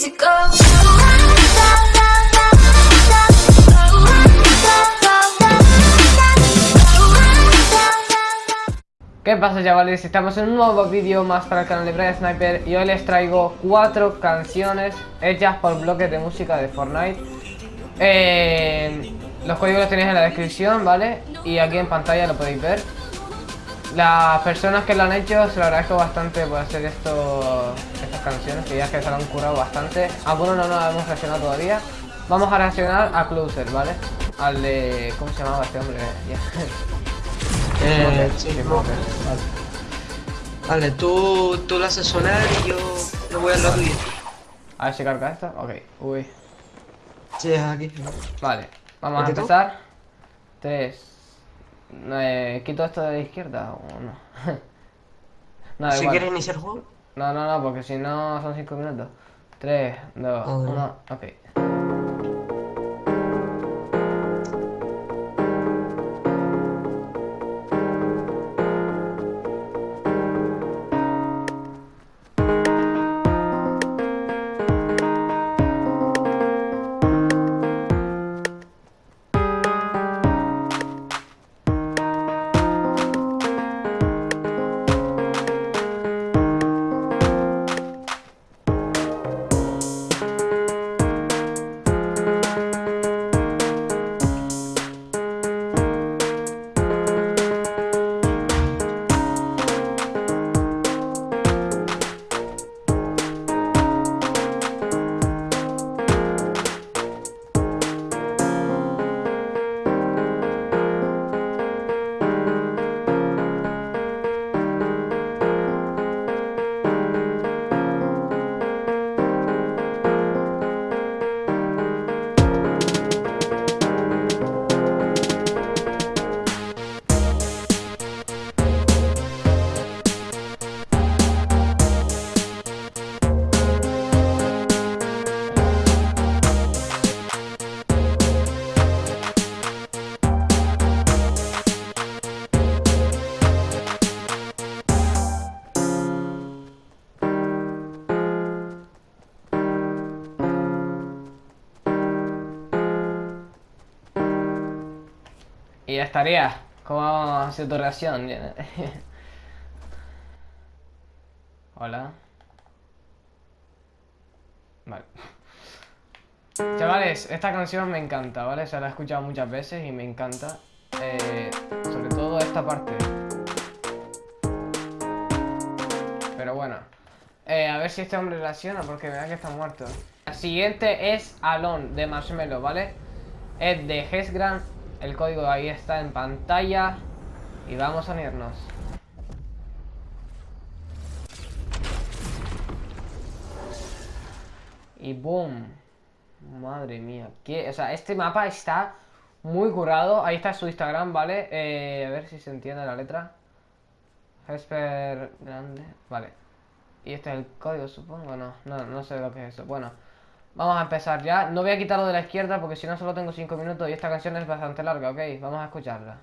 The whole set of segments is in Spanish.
¿Qué pasa chavales? Estamos en un nuevo vídeo más para el canal de Brian Sniper y hoy les traigo cuatro canciones hechas por bloques de música de Fortnite eh, Los códigos los tenéis en la descripción, ¿vale? Y aquí en pantalla lo podéis ver Las personas que lo han hecho se lo agradezco bastante por hacer esto, estas canciones que ya que se lo han curado bastante Algunos no nos hemos reaccionado todavía Vamos a reaccionar a Closer, ¿vale? Al de... ¿cómo se llamaba este hombre? Eh, Sí, vale. Vale, tú, tú lo haces sonar y yo, yo voy a la tuya. A ver si carga esto. Ok, uy. Sí, es aquí. Vale, vamos a ¿Aquí tú? empezar. Tres. Eh, ¿Quito esto de la izquierda o no? si igual. quieres iniciar el juego, No, no, no, porque si no son cinco minutos. Tres, dos, Ah, bueno. uno, ok. Estaría. ¿Cómo ha tu reacción? Hola. Vale. Chavales, esta canción me encanta, ¿vale? Se la he escuchado muchas veces y me encanta. Eh, sobre todo esta parte. Pero bueno. Eh, a ver si este hombre reacciona porque vea que está muerto. La siguiente es Alon de Marshmello, ¿vale? Es de Hesgram. El código ahí está en pantalla. Y vamos a unirnos. Y boom. Madre mía. ¿qué? O sea, este mapa está muy curado. Ahí está su Instagram, ¿vale? Eh, a ver si se entiende la letra. Hesper grande. Vale. Y este es el código, supongo. No, no, no sé lo que es eso. Bueno, vamos a empezar ya. No voy a quitarlo de la izquierda porque si no solo tengo 5 minutos y esta canción es bastante larga, ¿ok? Vamos a escucharla.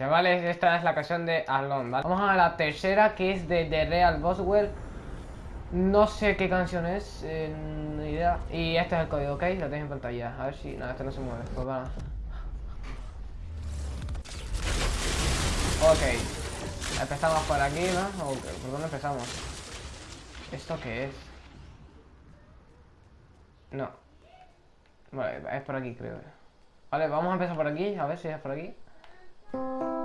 Chavales, esta es la canción de Alone, ¿vale? Vamos a la tercera, que es de The Real Boswell. No sé qué canción es, eh, idea. Y este es el código, ¿ok? Lo tenéis en pantalla. A ver si... No, este no se mueve. Pues va. Ok. Empezamos por aquí, ¿no? ¿Por dónde empezamos? ¿Esto qué es? No. Vale, es por aquí, creo. Vale, vamos a empezar por aquí, a ver si es por aquí. Thank you.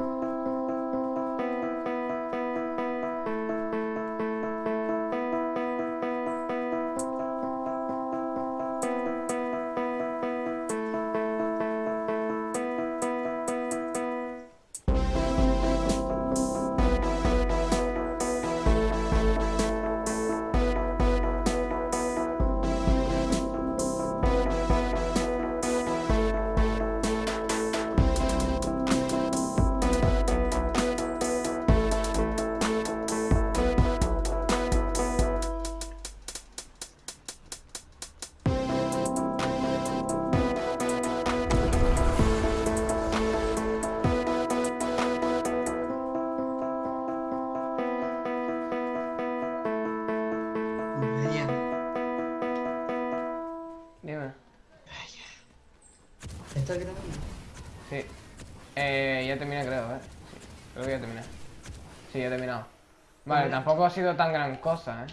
Vale, tampoco ha sido tan gran cosa, ¿eh?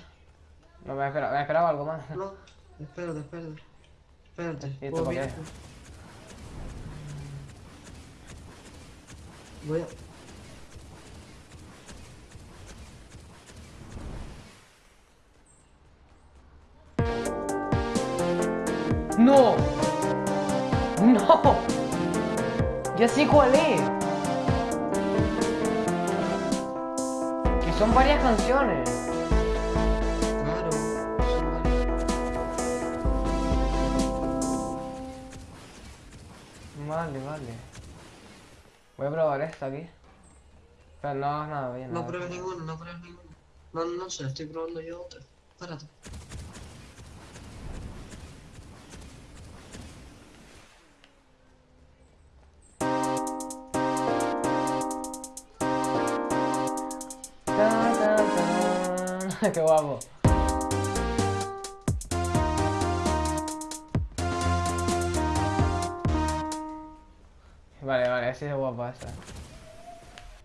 No me esperaba, me esperaba algo más. No, espérate, espérate. Espérate. ¿Y esto ¿puedo por qué? Voy a... ¡No! ¡No! Ya sé cuál es. Son varias canciones. Claro. son. Vale, vale. Voy a probar esta aquí. Pero no hagas nada bien. No pruebes ninguno, no pruebes ninguno. No, no sé, estoy probando yo otra. Espérate. Qué guapo. Vale, vale, así es guapa esta.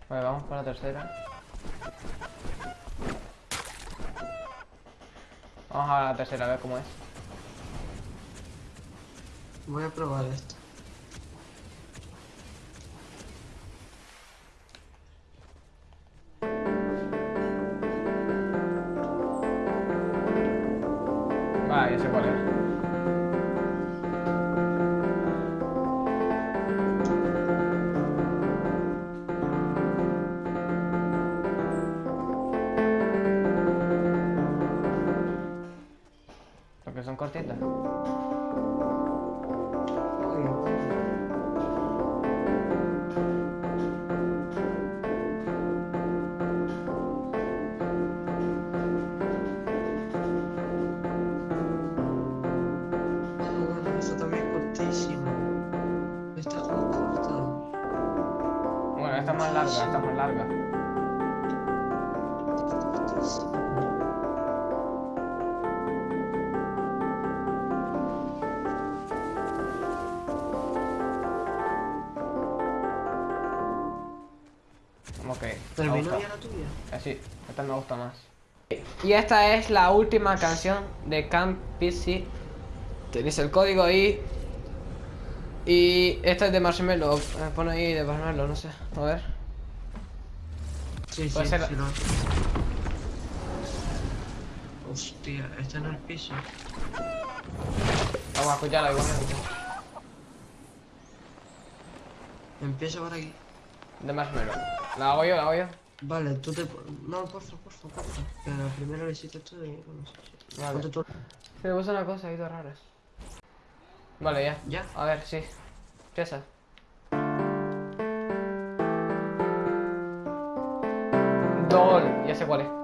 Vale, vamos por la tercera. Vamos a la tercera, a ver cómo es. Voy a probar esto. Ah, bueno. Esta. Bueno, es más larga, esta es más larga. Me ¿Terminó gusta. ya la tuya? Eh, sí, esta me gusta más. Y esta es la última canción de Camp PC. Tenéis el código ahí. Y esta es de marshmallow. Me pone ahí de marshmallow, no sé. A ver. Sí, sí, Puede ser- sí, lo Hostia, está en el piso. Vamos a escucharla igualmente. Empieza por aquí. De marshmallow. La hago yo, la hago yo. Vale, tú te... No, porfa, porfa. Que la primera lo hiciste tú y... No sé. si- Vale. Ponte tú- Se me puso una cosa ahí, dos raras. Vale, ya. ¿Ya? A ver, sí. Empieza. Dol. Ya sé cuál es.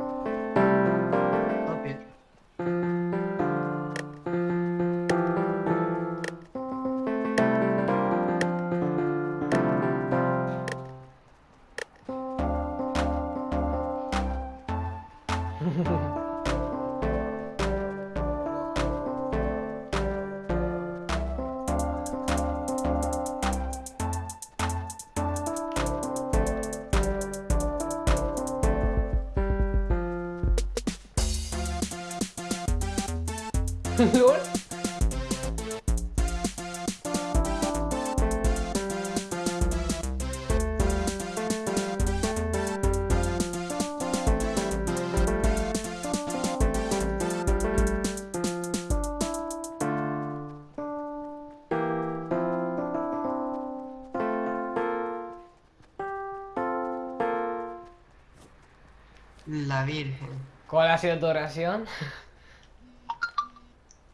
La Virgen. ¿Cuál ha sido tu reacción?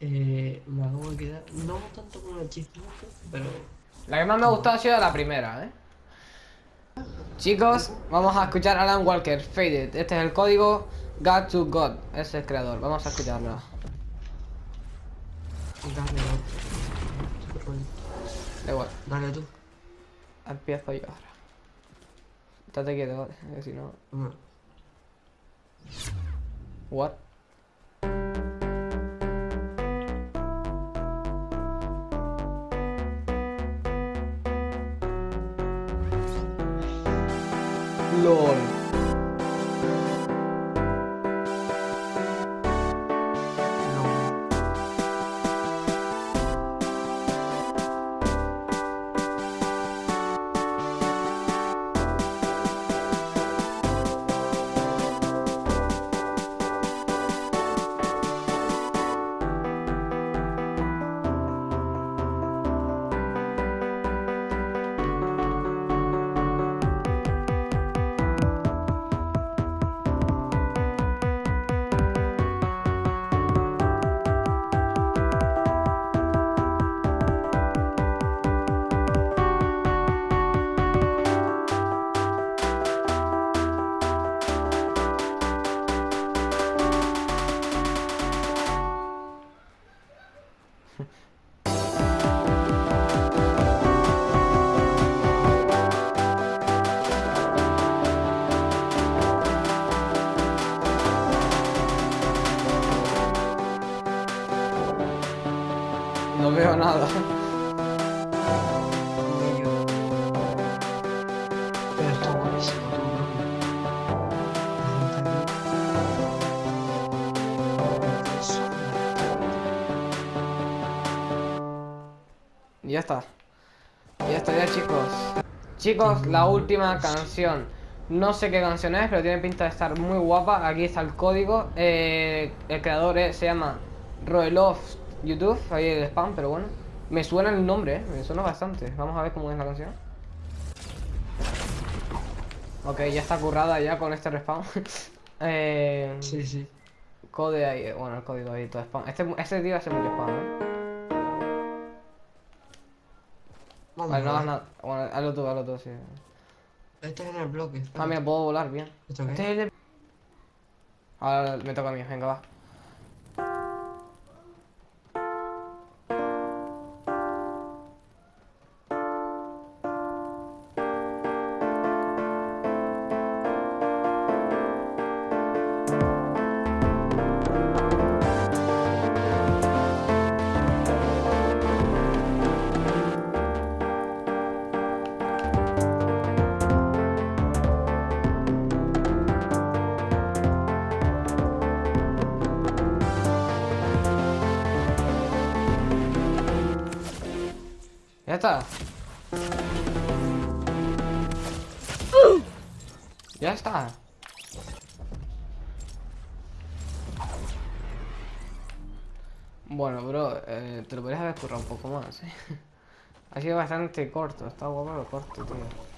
Eh, me acabo de quedar... No tanto con el chismoso, pero... La que más me ha gustado ha sido la primera, ¿eh? Chicos, vamos a escuchar a Alan Walker, Faded. Este es el código God to God, es el creador. Vamos a escucharlo. Dale. Da igual, Dale tú. empiezo yo ahora. Estate quieto, ¿vale? Si no... No. What? No veo nada. Ya está. Ya está, ya chicos. Chicos, la última canción. No sé qué canción es, pero tiene pinta de estar muy guapa. Aquí está el código. Eh, el creador es- se llama Roelov YouTube. Ahí el spam, pero bueno. Me suena el nombre, eh, me suena bastante. Vamos a ver cómo es la canción. Ok, ya está currada ya con este respawn. eh, Sí, sí. Code ahí, bueno, el código ahí, todo spam. Este, este tío hace mucho spam, eh. Vamos Vale, no hagas nada. Bueno, hazlo tú, hazlo tú, sí. Este es en el bloque. Ah, mira, puedo volar bien. ¿Esto qué? Este es el de... Ahora me toca a mí, venga, va. Está. Ya está. Bueno, bro, eh, te lo podrías haber currado un poco más, ¿eh? Ha sido bastante corto, está guapo pero corto, tío.